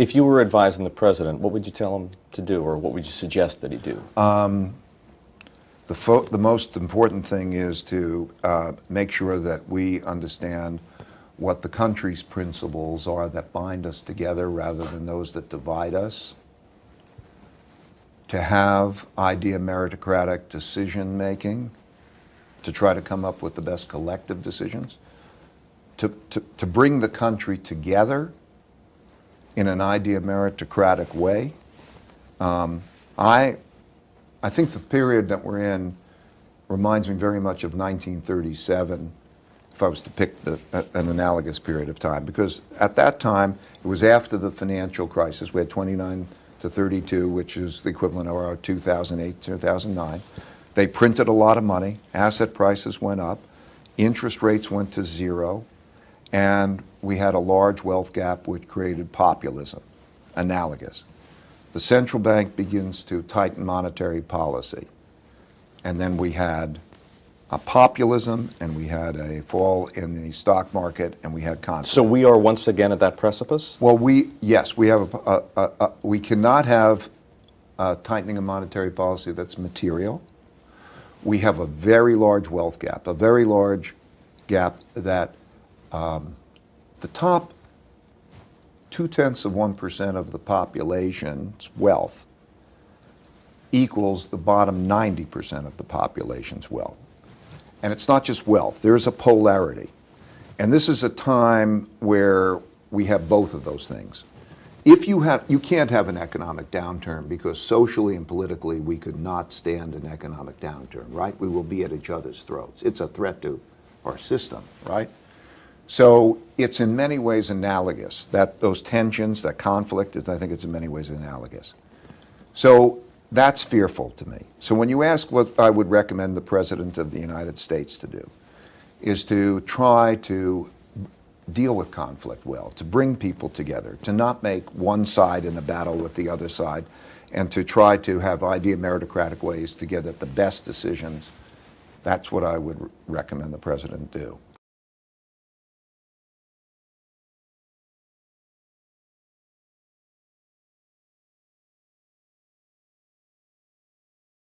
If you were advising the president, what would you tell him to do, or what would you suggest that he do? The, fo- the most important thing is to uh, make sure that we understand what the country's principles are that bind us together rather than those that divide us. To have idea meritocratic decision making, to try to come up with the best collective decisions, to, to, to bring the country together in an idea meritocratic way. Um, I, I think the period that we're in reminds me very much of 1937, if I was to pick the, a- an analogous period of time, because at that time, it was after the financial crisis. We had 29 to 32, which is the equivalent of our 2008, 2009. They printed a lot of money, asset prices went up, interest rates went to zero, and we had a large wealth gap which created populism, analogous. The central bank begins to tighten monetary policy. And then we had a populism, and we had a fall in the stock market, and we had conflict. So we are once again at that precipice? Well, we, yes, we have, a, a, a, a- we cannot have a tightening of monetary policy that's material. We have a very large wealth gap, a very large gap that um, the top two-tenths of 1% of the population's wealth equals the bottom 90% of the population's wealth. And it's not just wealth, there's a polarity. And this is a time where we have both of those things. If you have, you can't have an economic downturn because socially and politically we could not stand an economic downturn, right? We will be at each other's throats. It's a threat to our system, right? So it's in many ways analogous. That those tensions, that conflict, I think it's in many ways analogous. So that's fearful to me. So when you ask what I would recommend the President of the United States to do, is to try to deal with conflict well, to bring people together, to not make one side in a battle with the other side, and to try to have idea meritocratic ways to get at the best decisions. That's what I would recommend the President do.